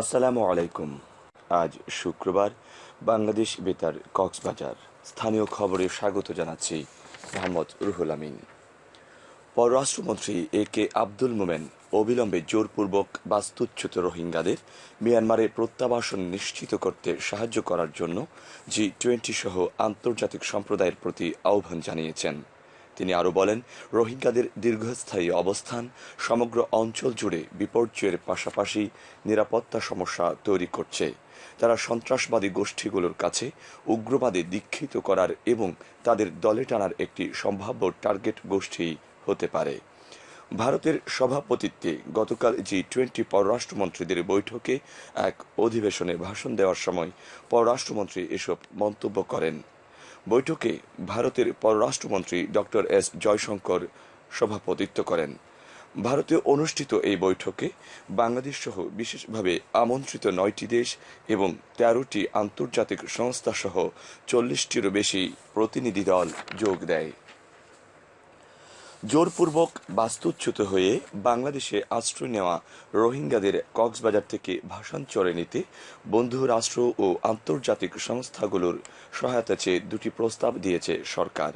আসসালামু আলাইকুম। আজ শুক্রবার বাংলাদেশ বেতার কক্সবাজার। স্থানীয় খবরে স্বাগত জানাচ্ছি মোহাম্মদ রুহুল আমিন। পররাষ্ট্রমন্ত্রী এ কে আব্দুল মোমেন অবিলম্বে জোরপূর্বক বাস্তুচ্যুত রোহিঙ্গাদের মিয়ানমারে প্রত্যাবাসন নিশ্চিত করতে সাহায্য করার জন্য জি টোয়েন্টি সহ আন্তর্জাতিক সম্প্রদায়ের প্রতি আহ্বান জানিয়েছেন। তিনি আরও বলেন, রোহিঙ্গাদের দীর্ঘস্থায়ী অবস্থান সমগ্র অঞ্চল জুড়ে বিপর্যয়ের পাশাপাশি নিরাপত্তা সমস্যা তৈরি করছে। তারা সন্ত্রাসবাদী গোষ্ঠীগুলোর কাছে উগ্রবাদে দীক্ষিত করার এবং তাদের দলে টানার একটি সম্ভাব্য টার্গেট গোষ্ঠী হতে পারে। ভারতের সভাপতিত্বে গতকাল জি টোয়েন্টি পররাষ্ট্রমন্ত্রীদের বৈঠকে এক অধিবেশনে ভাষণ দেওয়ার সময় পররাষ্ট্রমন্ত্রী এসব মন্তব্য করেন। বৈঠকে ভারতের পররাষ্ট্রমন্ত্রী ডক্টর এস জয়শঙ্কর সভাপতিত্ব করেন। ভারতে অনুষ্ঠিত এই বৈঠকে বাংলাদেশ সহ বিশেষভাবে আমন্ত্রিত নয়টি দেশ এবং তেরোটি আন্তর্জাতিক সংস্থা সহ চল্লিশটিরও বেশি প্রতিনিধি দল যোগ দেয়। জোরপূর্বক বাস্তুচ্যুত হয়ে বাংলাদেশে আশ্রয় নেওয়া রোহিঙ্গাদের কক্সবাজার থেকে ভাষান্তরে নিতে, বন্ধু রাষ্ট্র ও আন্তর্জাতিক সংস্থাগুলোর সহায়তা চেয়ে দুটি প্রস্তাব দিয়েছে সরকার।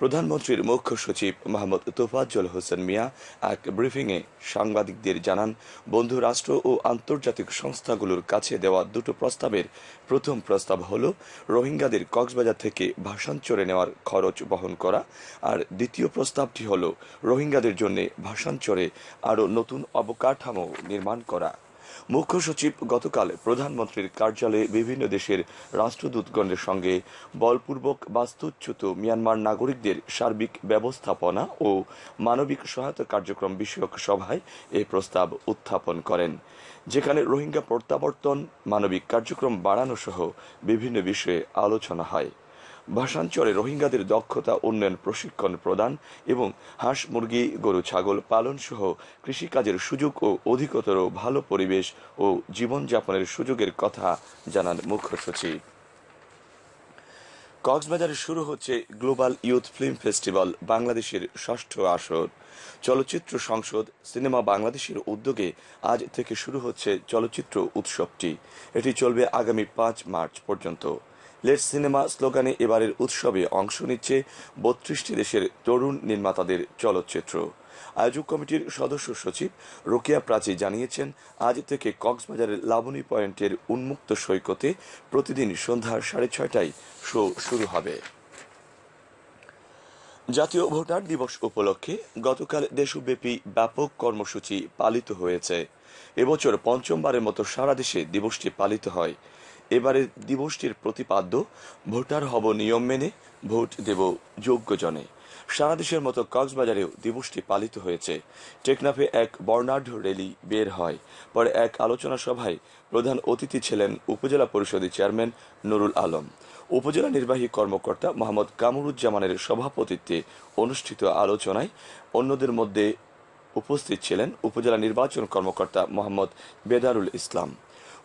প্রধানমন্ত্রীর মুখ্য সচিব মোহাম্মদ তোফাজ্জল হোসেন মিয়া এক ব্রিফিংয়ে সাংবাদিকদের জানান, বন্ধু রাষ্ট্র ও আন্তর্জাতিক সংস্থাগুলোর কাছে দেওয়া দুটো প্রস্তাবের প্রথম প্রস্তাব হল রোহিঙ্গাদের কক্সবাজার থেকে ভাষান্তরে নেওয়ার খরচ বহন করা, আর দ্বিতীয় প্রস্তাবটি হল রোহিঙ্গাদের জন্য ভাষান্তরে আরও নতুন অবকাঠামো নির্মাণ করা। মুখ্য সচিব গতকাল প্রধানমন্ত্রীর কার্যালয়ে বিভিন্ন দেশের রাষ্ট্রদূতগণের সঙ্গে বলপূর্বক বাস্তুচ্যুত মিয়ানমার নাগরিকদের সার্বিক ব্যবস্থাপনা ও মানবিক সহায়তা কার্যক্রম বিষয়ক সভায় এ প্রস্তাব উত্থাপন করেন, যেখানে রোহিঙ্গা প্রত্যাবর্তন, মানবিক কার্যক্রম বাড়ানো সহ বিভিন্ন বিষয়ে আলোচনা হয়। ভাষাঞ্চলে রোহিঙ্গাদের দক্ষতা উন্নয়ন প্রশিক্ষণ প্রদান এবং হাঁস, মুরগি, গরু, ছাগল পালন সহ কৃষিকাজের সুযোগ ও অধিকতর ভালো পরিবেশ ও জীবনযাপনের সুযোগের কথা জানান মুখ্য সচিব। কক্সবাজারে শুরু হচ্ছে গ্লোবাল ইউথ ফিল্ম ফেস্টিভ্যাল, বাংলাদেশের ষষ্ঠ আসর। চলচ্চিত্র সংসদ সিনেমা বাংলাদেশের উদ্যোগে আজ থেকে শুরু হচ্ছে চলচ্চিত্র উৎসবটি। এটি চলবে আগামী পাঁচ মার্চ পর্যন্ত। লেট সিনেমা স্লোগানে এবারের উৎসবে অংশ নিচ্ছে বত্রিশটি দেশের তরুণ নির্মাতাদের চলচ্চিত্র। আয়োজক কমিটির সদস্য সচিব রোকেয়া প্রাচী জানিয়েছেন, আজ থেকে কক্সবাজারের লাবণী পয়েন্টের উন্মুক্ত সৈকতে প্রতিদিন সন্ধ্যা সাড়ে ছয়টায় শো শুরু হবে। জাতীয় ভোটার দিবস উপলক্ষে গতকাল দেশব্যাপী ব্যাপক কর্মসূচি পালিত হয়েছে। এবছর পঞ্চমবারের মতো সারা দেশে দিবসটি পালিত হয়। এবারের দিবসটির প্রতিপাদ্য, ভোটার হব নিয়ম মেনে, ভোট দেব যোগ্যজনে। সারা দেশের মতো কক্সবাজারেও দিবসটি পালিত হয়েছে। টেকনাফে এক বর্ণাঢ্য র্যালি বের হয়। পরে এক আলোচনা সভায় প্রধান অতিথি ছিলেন উপজেলা পরিষদের চেয়ারম্যান নুরুল আলম। উপজেলা নির্বাহী কর্মকর্তা মোহাম্মদ কামরুজ্জামানের সভাপতিত্বে অনুষ্ঠিত আলোচনায় অন্যদের মধ্যে উপস্থিত ছিলেন উপজেলা নির্বাচন কর্মকর্তা মোহাম্মদ বেদারুল ইসলাম।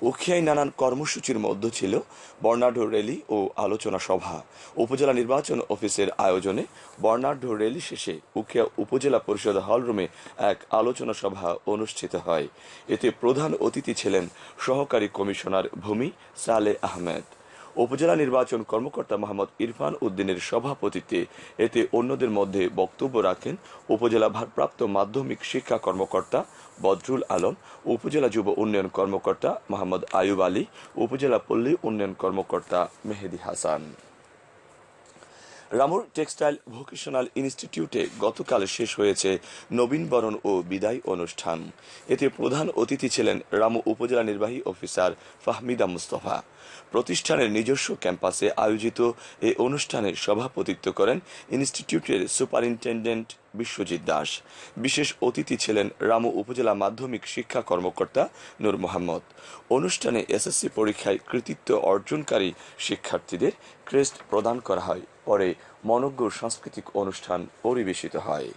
উখিয়ায় নানান কর্মসূচির মধ্যে ছিল বর্ণাঢ্য র্যালি ও আলোচনা সভা। উপজেলা নির্বাচন অফিসের আয়োজনে বর্ণাঢ্য র্যালি শেষে উখিয়া উপজেলা পরিষদ হলরুমে এক আলোচনা সভা অনুষ্ঠিত হয়। এতে প্রধান অতিথি ছিলেন সহকারী কমিশনার ভূমি সালে আহমেদ। উপজেলা নির্বাচন কর্মকর্তা মোহাম্মদ ইরফান উদ্দিনের সভাপতিত্বে এতে অন্যদের মধ্যে বক্তব্য রাখেন উপজেলা ভারপ্রাপ্ত মাধ্যমিক শিক্ষা কর্মকর্তা বদরুল আলম, উপজেলা যুব উন্নয়ন কর্মকর্তা মোহাম্মদ আয়ুব আলী, উপজেলা পল্লী উন্নয়ন কর্মকর্তা মেহেদি হাসান। রামুর টেক্সটাইল ভোকেশনাল ইনস্টিটিউটে গতকাল শেষ হয়েছে নবীনবরণ ও বিদায় অনুষ্ঠান। এতে প্রধান অতিথি ছিলেন রামু উপজেলা নির্বাহী অফিসার ফাহমিদা মুস্তফা। প্রতিষ্ঠানের নিজস্ব ক্যাম্পাসে আয়োজিত এই অনুষ্ঠানে সভাপতিত্ব করেন ইনস্টিটিউটের সুপারিনটেন্ডেন্ট বিশ্বজিৎ দাস। বিশেষ অতিথি ছিলেন রামু উপজেলা মাধ্যমিক শিক্ষা কর্মকর্তা নূর মোহাম্মদ। অনুষ্ঠানে এসএসসি পরীক্ষায় কৃতিত্ব অর্জনকারী শিক্ষার্থীদের ক্রেস্ট প্রদান করা হয়। পরে মনজ্ঞ সাংস্কৃতিক অনুষ্ঠান পরিবেশিত হয়।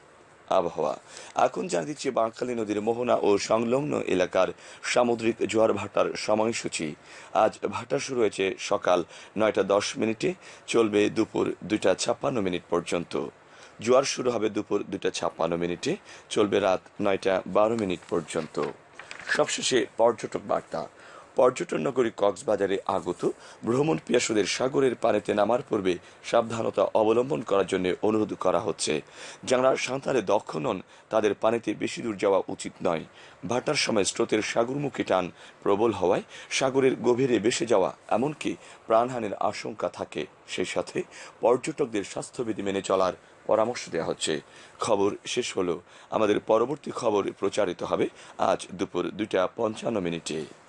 আবহাওয়া। এখন জানা দিচ্ছি, বাঁকখালী নদীর মোহনা ও সংলগ্ন এলাকার সামুদ্রিক জোয়ার ভাটার সময়সূচি। আজ ভাটা শুরু হয়েছে সকাল নয়টা দশ মিনিটে, চলবে দুপুর দুইটা ছাপ্পান্ন মিনিট পর্যন্ত। জোয়ার শুরু হবে দুপুর দুইটা ছাপ্পান্ন মিনিটে। চলবে রাত নয়টা বারো মিনিট পর্যন্ত। সবশেষে পর্যটক বার্তা। পর্যটন নগরী কক্সবাজারে আগত ভ্রমণ পিয়াসুদের সাগরের পানিতে নামার পূর্বে সাবধানতা অবলম্বন করার জন্য অনুরোধ করা হচ্ছে। যারা সাঁতারে দক্ষ নন, তাদের পানিতে বেশি দূর যাওয়া উচিত নয়। ভাটার সময় স্রোতের সাগরমুখী টান প্রবল হওয়ায় সাগরের গভীরে বেসে যাওয়া, এমনকি প্রাণহানির আশঙ্কা থাকে। সেই সাথে পর্যটকদের স্বাস্থ্যবিধি মেনে চলার পরামর্শ দেওয়া হচ্ছে। খবর শেষ হলো। আমাদের পরবর্তী খবর প্রচারিত হবে আজ দুপুর দুইটা পঞ্চান্ন মিনিটে।